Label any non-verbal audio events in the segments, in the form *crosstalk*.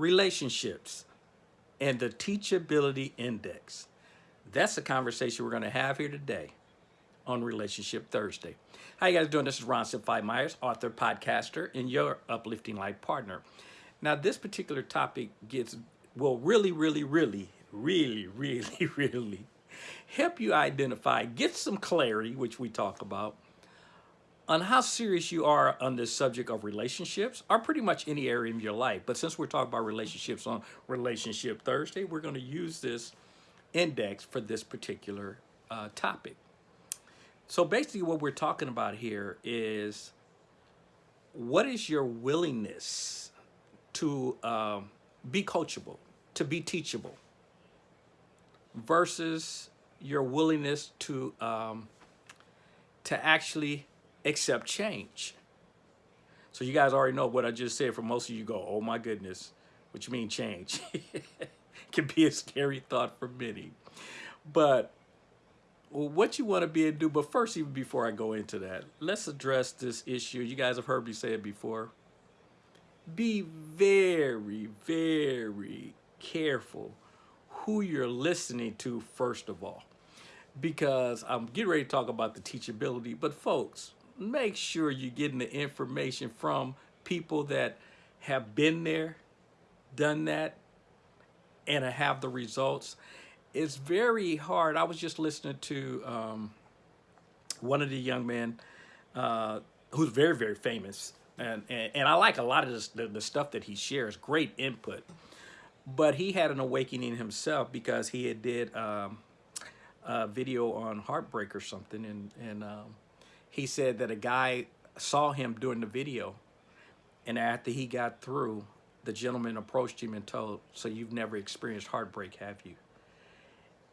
relationships and the teachability index. That's the conversation we're going to have here today on Relationship Thursday. How you guys doing? This is Ron Simplified Myers, author, podcaster, and your uplifting life partner. Now, this particular topic gets will really, really, really, really, really, *laughs* really help you identify, get some clarity, which we talk about, on how serious you are on this subject of relationships or pretty much any area in your life. But since we're talking about relationships on Relationship Thursday, we're going to use this index for this particular uh, topic. So basically what we're talking about here is what is your willingness to um, be coachable, to be teachable versus your willingness to um, to actually accept change. So you guys already know what I just said. For most of you go, oh my goodness, what you mean change? *laughs* can be a scary thought for many. But what you want to be and do, but first, even before I go into that, let's address this issue. You guys have heard me say it before. Be very, very careful who you're listening to, first of all, because I'm getting ready to talk about the teachability. But folks, make sure you're getting the information from people that have been there, done that, and have the results. It's very hard. I was just listening to um, one of the young men uh, who's very, very famous. And, and, and I like a lot of this, the, the stuff that he shares, great input. But he had an awakening himself because he had did um, a video on heartbreak or something. And, and um, he said that a guy saw him doing the video. And after he got through, the gentleman approached him and told, so you've never experienced heartbreak, have you?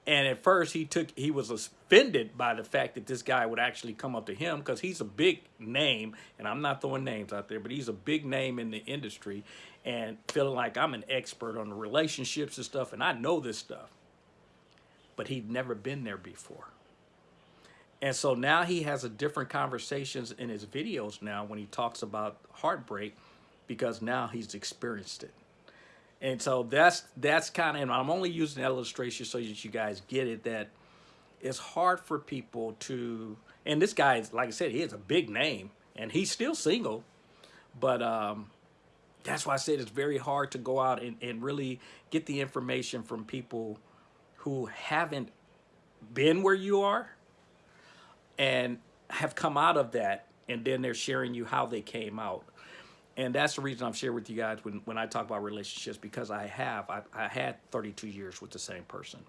And at first he took, he was offended by the fact that this guy would actually come up to him because he's a big name and I'm not throwing names out there, but he's a big name in the industry and feeling like I'm an expert on the relationships and stuff. And I know this stuff, but he'd never been there before. And so now he has a different conversations in his videos now when he talks about heartbreak because now he's experienced it. And so that's that's kind of, and I'm only using that illustration so that you guys get it, that it's hard for people to, and this guy is, like I said, he has a big name and he's still single, but um, that's why I said it's very hard to go out and, and really get the information from people who haven't been where you are and have come out of that and then they're sharing you how they came out. And that's the reason I'm sharing with you guys when, when I talk about relationships because I have I, I had 32 years with the same person.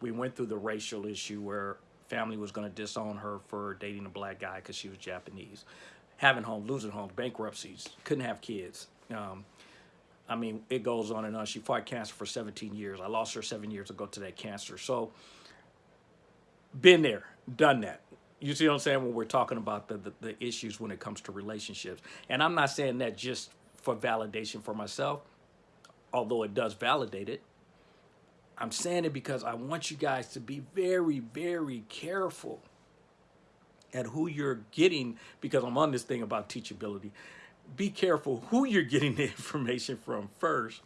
We went through the racial issue where family was going to disown her for dating a black guy because she was Japanese. Having home losing home bankruptcies couldn't have kids. Um, I mean it goes on and on. She fought cancer for 17 years. I lost her seven years ago to that cancer. So been there done that you see what I'm saying when we're talking about the, the, the, issues when it comes to relationships. And I'm not saying that just for validation for myself, although it does validate it. I'm saying it because I want you guys to be very, very careful at who you're getting, because I'm on this thing about teachability. Be careful who you're getting the *laughs* information from first,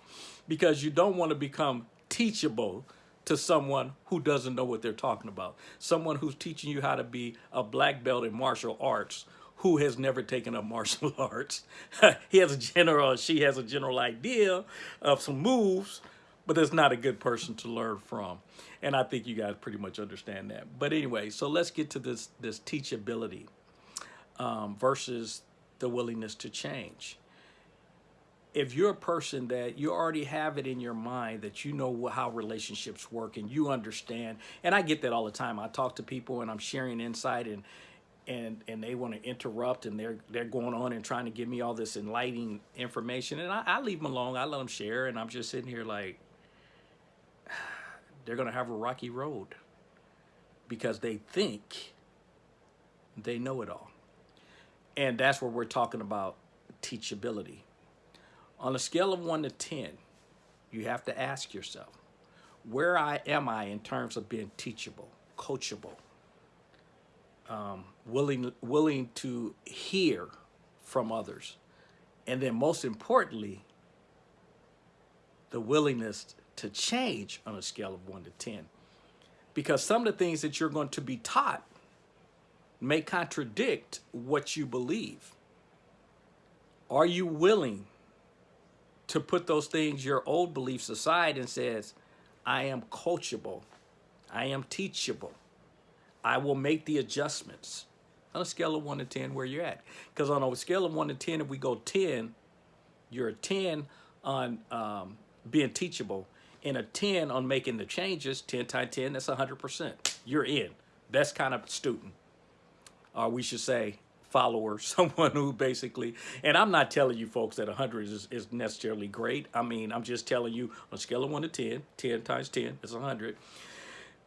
because you don't want to become teachable to someone who doesn't know what they're talking about. Someone who's teaching you how to be a black belt in martial arts who has never taken up *laughs* martial arts. *laughs* he has a general, she has a general idea of some moves, but it's not a good person to learn from. And I think you guys pretty much understand that. But anyway, so let's get to this, this teachability um, versus the willingness to change if you're a person that you already have it in your mind that you know how relationships work and you understand and i get that all the time. I talk to people and i'm sharing insight and and and they want to interrupt and they're they're going on and trying to give me all this enlightening information and I, I leave them alone. I let them share and i'm just sitting here like *sighs* they're gonna have a rocky road because they think they know it all. And that's where we're talking about teachability on a scale of 1 to 10, you have to ask yourself, where I am I in terms of being teachable, coachable, um, willing, willing to hear from others, and then most importantly, the willingness to change on a scale of one to 10. Because some of the things that you're going to be taught may contradict what you believe. Are you willing to put those things, your old beliefs aside and says, I am coachable. I am teachable. I will make the adjustments on a scale of one to 10 where you're at. Because on a scale of one to 10, if we go 10, you're a 10 on um, being teachable and a 10 on making the changes, 10 times 10, that's 100%. You're in. Best kind of student. Or we should say follower, *laughs* someone who basically, and I'm not telling you folks that 100 is, is necessarily great. I mean, I'm just telling you on a scale of 1 to 10, 10 times 10 is 100.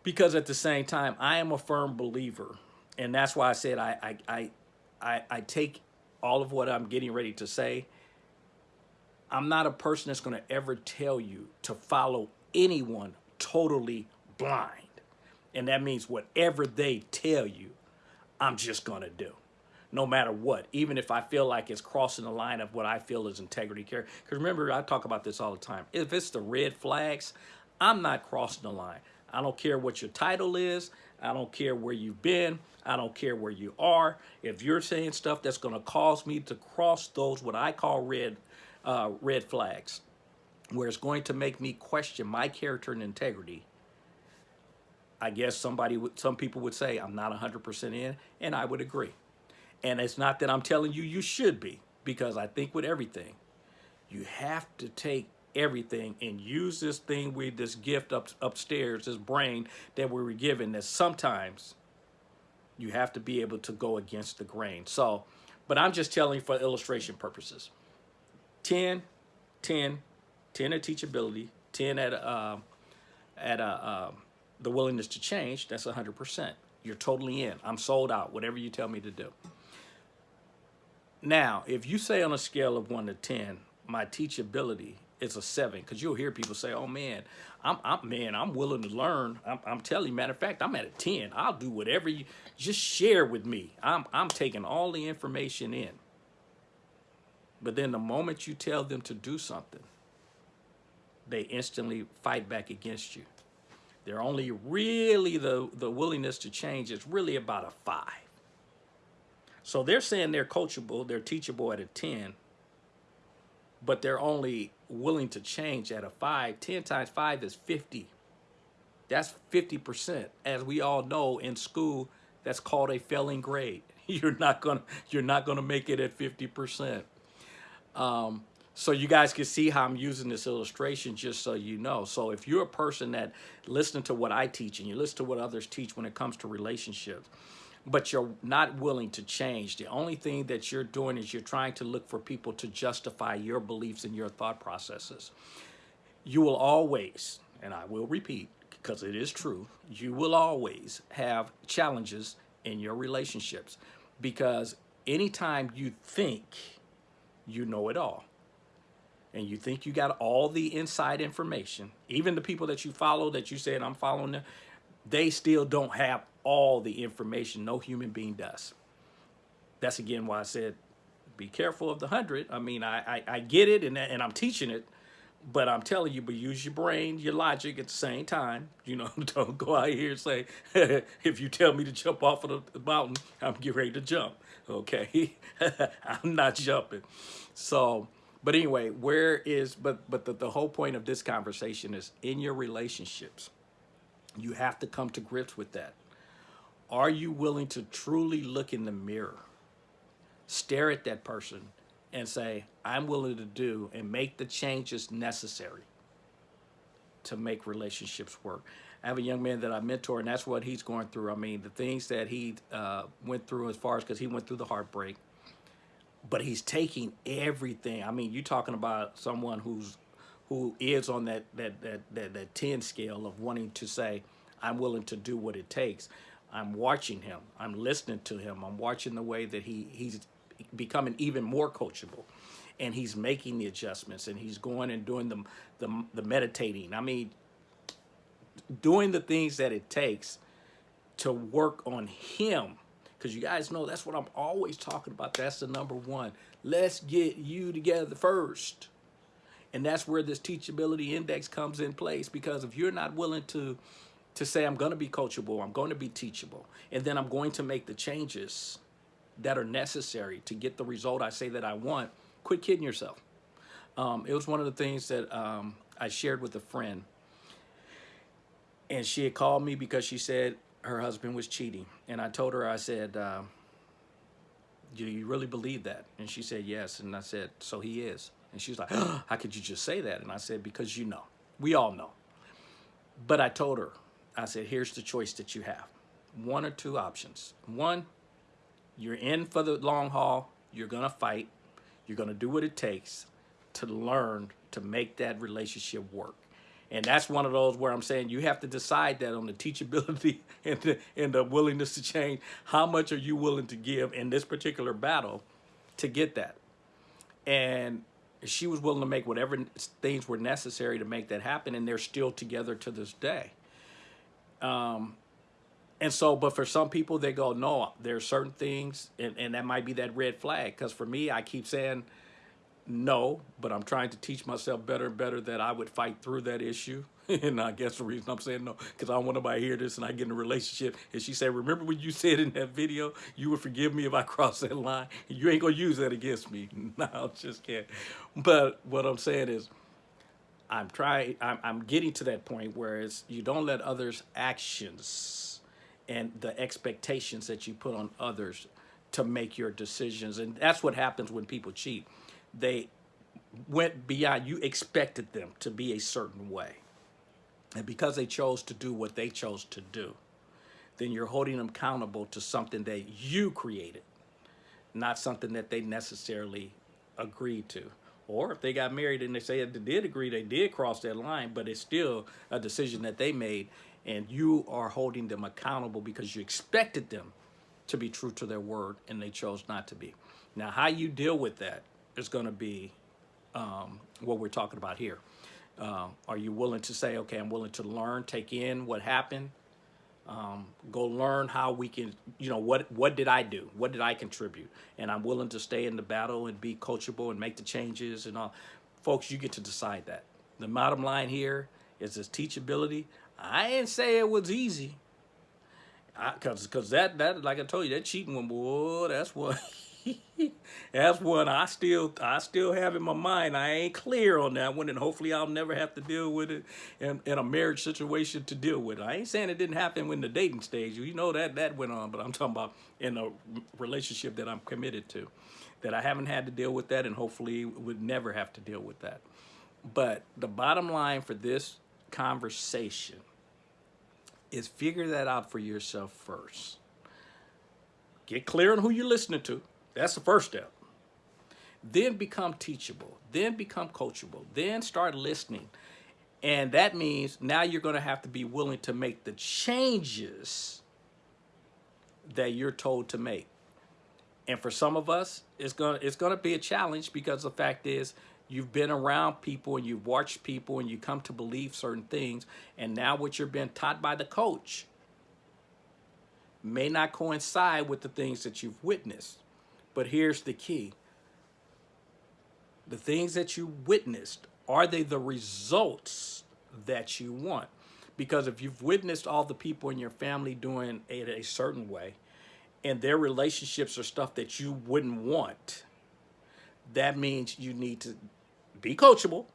Because at the same time, I am a firm believer. And that's why I said I, I, I, I, I take all of what I'm getting ready to say. I'm not a person that's going to ever tell you to follow anyone totally blind. And that means whatever they tell you, I'm just going to do no matter what, even if I feel like it's crossing the line of what I feel is integrity care. Because remember, I talk about this all the time. If it's the red flags, I'm not crossing the line. I don't care what your title is. I don't care where you've been. I don't care where you are. If you're saying stuff that's going to cause me to cross those what I call red uh, red flags, where it's going to make me question my character and integrity, I guess somebody, some people would say I'm not 100% in, and I would agree. And it's not that I'm telling you you should be, because I think with everything, you have to take everything and use this thing with this gift up upstairs, this brain that we were given that sometimes you have to be able to go against the grain. So, but I'm just telling for illustration purposes. 10, 10, 10 at teachability, 10 at, uh, at uh, um, the willingness to change, that's 100%. You're totally in. I'm sold out, whatever you tell me to do. Now, if you say on a scale of 1 to 10, my teachability is a 7, because you'll hear people say, oh, man, I'm, I'm man, I'm willing to learn. I'm, I'm, telling you, matter of fact, I'm at a 10. I'll do whatever you, just share with me. I'm, I'm taking all the information in. But then the moment you tell them to do something, they instantly fight back against you. They're only really the, the willingness to change is really about a five. So they're saying they're coachable, they're teachable at a 10, but they're only willing to change at a 5. 10 times 5 is 50. That's 50%. As we all know in school, that's called a failing grade. *laughs* You're not gonna you're not gonna make it at 50%. Um, so you guys can see how I'm using this illustration just so you know. So if you're a person that listen to what I teach and you listen to what others teach when it comes to relationships, but you're not willing to change. The only thing that you're doing is you're trying to look for people to justify your beliefs and your thought processes. You will always, and I will repeat because it is true, you will always have challenges in your relationships because anytime you think you know it all and you think you got all the inside information, even the people that you follow that you said I'm following them, they still don't have all the information no human being does. That's again why I said, be careful of the hundred. I mean, I, I, I get it and, and I'm teaching it, but I'm telling you, but use your brain, your logic at the same time. You know, *laughs* don't go out here and say, *laughs* if you tell me to jump off of the mountain, I'm getting ready to jump. Okay, *laughs* I'm not jumping. So, but anyway, where is, but, but the, the whole point of this conversation is in your relationships, you have to come to grips with that. Are you willing to truly look in the mirror, stare at that person, and say, I'm willing to do and make the changes necessary to make relationships work? I have a young man that I mentor, and that's what he's going through. I mean, the things that he uh, went through as far as because he went through the heartbreak, but he's taking everything. I mean, you're talking about someone who's who is on that that that that, that 10 scale of wanting to say, I'm willing to do what it takes. I'm watching him. I'm listening to him. I'm watching the way that he he's becoming even more coachable and he's making the adjustments and he's going and doing the, the, the meditating. I mean, doing the things that it takes to work on him. Because you guys know that's what I'm always talking about. That's the number one. Let's get you together first. And that's where this teachability index comes in place because if you're not willing to to say I'm going to be coachable, I'm going to be teachable, and then I'm going to make the changes that are necessary to get the result I say that I want, quit kidding yourself. Um, it was one of the things that um, I shared with a friend. And she had called me because she said her husband was cheating. And I told her, I said, uh, do you really believe that? And she said, yes. And I said, so he is. And she was like, *gasps* how could you just say that? And I said, because you know, we all know. But I told her, I said, here's the choice that you have. One or two options. One, you're in for the long haul. You're going to fight. You're going to do what it takes to learn to make that relationship work. And that's one of those where I'm saying you have to decide that on the teachability *laughs* and the, and the willingness to change. How much are you willing to give in this particular battle to get that? And she was willing to make whatever things were necessary to make that happen. And they're still together to this day. Um, and so, but for some people, they go, no, there are certain things, and, and that might be that red flag. Because for me, I keep saying no, but I'm trying to teach myself better and better that I would fight through that issue. *laughs* and I guess the reason I'm saying no, because I don't want nobody to hear this and I get in a relationship. And she said, remember when you *laughs* said in that video, you would forgive me if I *laughs* cross that line? You ain't going to use that against me. no, I just can't. But what I'm saying is, I'm trying, I'm, I'm getting to that point where it's, you don't let others' actions and the expectations that you put on others to make your decisions. And that's what happens when people cheat. They went beyond, you expected them to be a certain way. And because they chose to do what they chose to do, then you're holding them accountable to something that you created, not something that they necessarily agreed to. Or if they got married and they say they did agree, they did cross that line, but it's still a decision that they made and you are holding them accountable because you expected them to be true to their word and they chose not to be. Now, how you deal with that is going to be um, what we're talking about here. Uh, are you willing to say, okay, I'm willing to learn, take in what happened, um, go learn how we can, you know, what, what did I do? What did I contribute? And I'm willing to stay in the battle and be coachable and make the changes and all. Folks, you get to decide that. The bottom line here is this teachability. I didn't say it was easy. I, Cause, cause that, that, like I told you, that cheating one, boy, that's what, *laughs* that's one I still, I still have in my mind. I ain't clear on that one, and hopefully I'll never have to deal with it in, in a marriage situation to deal with it. I ain't saying it didn't happen when the dating stage. You know that that went on, but I'm talking about in a relationship that I'm committed to, that I haven't had to deal with that, and hopefully would never have to deal with that. But the bottom line for this conversation is figure that out for yourself first. Get clear on who you're listening to. That's the first step. Then become teachable. Then become coachable. Then start listening. And that means now you're going to have to be willing to make the changes that you're told to make. And for some of us, it's going to, it's going to be a challenge because the fact is You've been around people and you've watched people and you come to believe certain things. And now what you're being taught by the coach may not coincide with the things that you've witnessed. But here's the key. The things that you witnessed, are they the results that you want? Because if you've witnessed all the people in your family doing it a certain way, and their relationships are stuff that you wouldn't want, that means you need to be coachable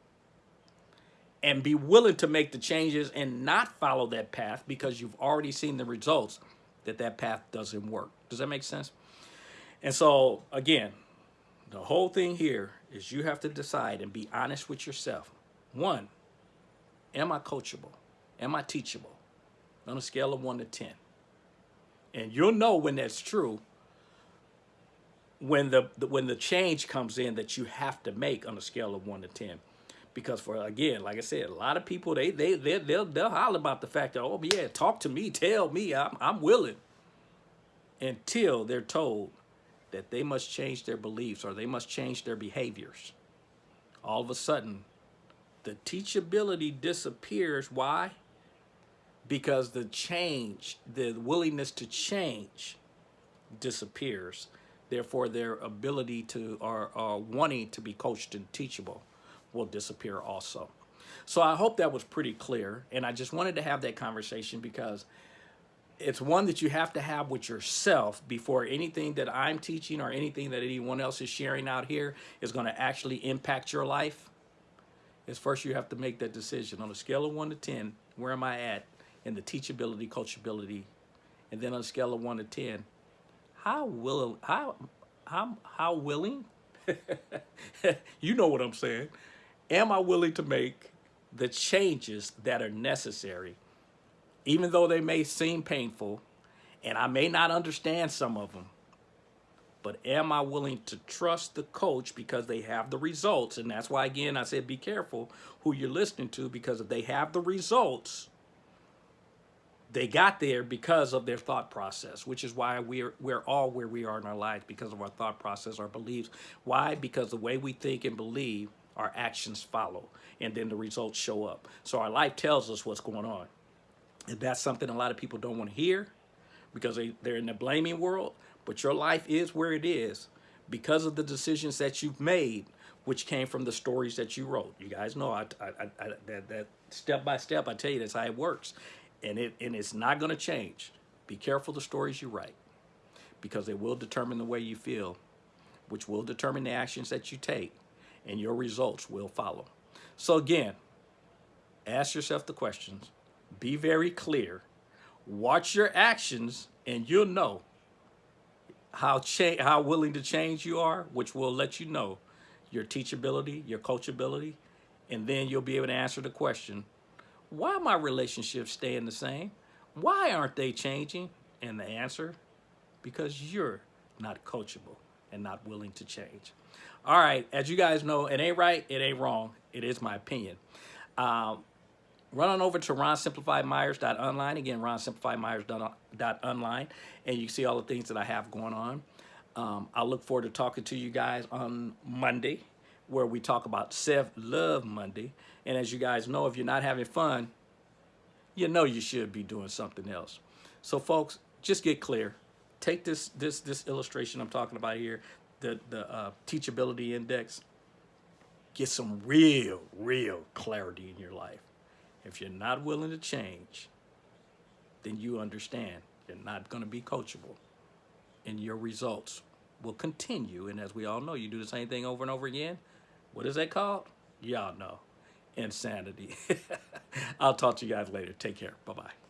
and be willing to make the changes and not follow that path because you've already seen the results that that path doesn't work. Does that make sense? And so, again, the whole thing here is you have to decide and be honest with yourself. One, am I coachable? Am I teachable? On a scale of 1 to 10. And you'll know when that's true when the, when the change comes in that you have to make on a scale of one to ten because for again like i said a lot of people they they, they they'll they'll holler about the fact that oh yeah talk to me tell me i'm, I'm willing until they're told that they must change their beliefs or they must change their behaviors all of a sudden the teachability disappears why because the change the willingness to change disappears therefore their ability to or, or wanting to be coached and teachable will disappear also. So I hope that was pretty clear. And I just wanted to have that conversation because it's one that you have to have with yourself before anything that I'm teaching or anything that anyone else is sharing out here is going to actually impact your life. Is first you have to make that decision on a scale of 1 to 10, where am I at in the teachability, coachability, and then on a scale of 1 to 10, how will how how how willing *laughs* you know what I'm saying. Am I willing to make the changes that are necessary even though they may seem painful, and I may not understand some of them, but am I willing to trust the coach because they have the results? And that's why, again, I said be careful who you're listening to because if they have the results, they got there because of their thought process, which is why we're, we're all where we are in our lives because of our thought process, our beliefs. Why? Because the way we think and believe, our actions follow, and then the results show up. So our life tells us what's going on. And that's something a lot of people don't want to hear because they, they're in the blaming world. But your life is where it is because of the decisions that you've made, which came from the stories that you wrote. You guys know I, I, I, that, that step by step, I tell you, that's how it works. And, it, and it's not going to change. Be careful the stories you write because they will determine the way you feel, which will determine the actions that you take, and your results will follow. So again, ask yourself the questions be very clear. Watch your actions and you'll know how cha- how willing to change you are, which will let you know your teachability, your coachability, and then you'll be able to answer the question, why my relationships staying the same? Why aren't they changing? And the answer, because you're not coachable and not willing to change. All right, as you guys know, it ain't right, it ain't wrong. It is my opinion. Um, run on over to ronsimplifiedmyers.online. Again, ronsimplifiedmyers.online, and you see all the things that I have going on. Um, I look forward to talking to you guys on Monday, where we talk about self-love Monday. And as you guys know, if you're not having fun, you know you should be doing something else. So folks, just get clear. Take this this this illustration I'm talking about here, the the uh, teachability index. Get some real, real clarity in your life. If you're not willing to change, then you understand you're not going to be coachable and your results will continue. And as we all know, you do the same thing over and over again. What is that called? Y'all know. Insanity. *laughs* I'll talk to you guys later. Take care. Bye-bye.